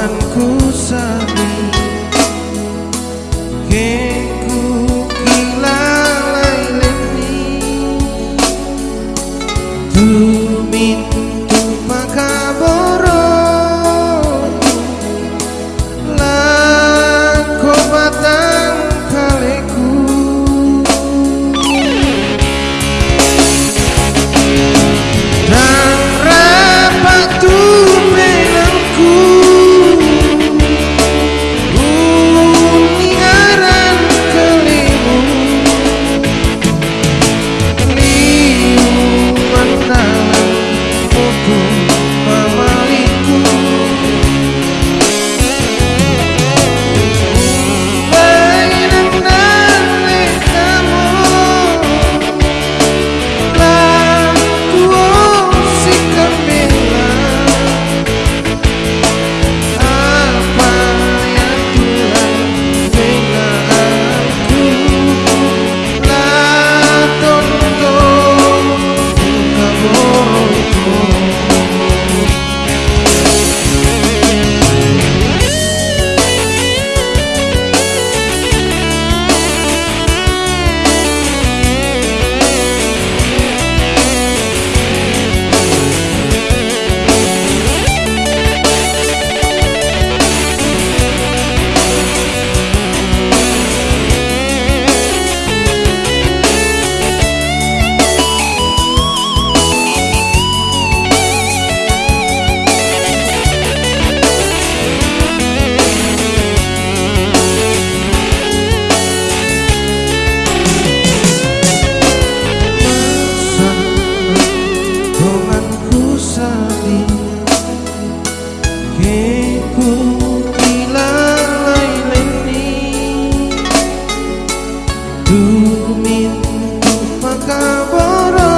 Tuhan ku Maka kabar